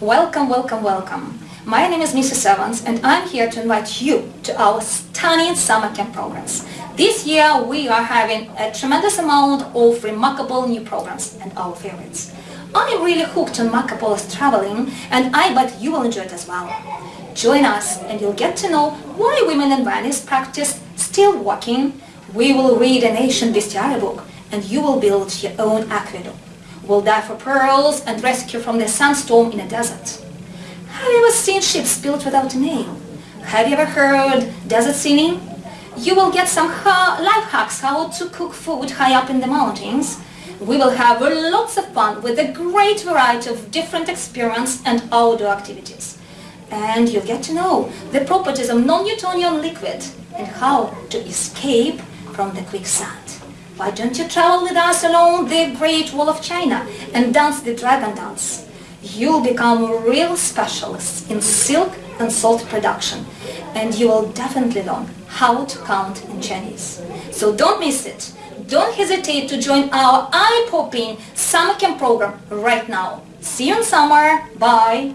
Welcome, welcome, welcome. My name is Mrs. Evans and I'm here to invite you to our stunning summer camp programs. This year we are having a tremendous amount of remarkable new programs and our favorites. I'm really hooked on Marco Polo's traveling and I bet you will enjoy it as well. Join us and you'll get to know why women in Venice practice still walking. We will read an ancient bestiary book and you will build your own aqueduct. We'll dive for pearls and rescue from the sandstorm in a desert. Have you ever seen ships built without a name? Have you ever heard desert singing? You will get some life hacks how to cook food high up in the mountains. We will have lots of fun with a great variety of different experiments and outdoor activities. And you'll get to know the properties of non-Newtonian liquid and how to escape from the quicksand. Why don't you travel with us along the Great Wall of China and dance the dragon dance? you'll become real specialists in silk and salt production and you will definitely learn how to count in Chinese. So don't miss it. Don't hesitate to join our eye-popping summer camp program right now. See you in summer. Bye.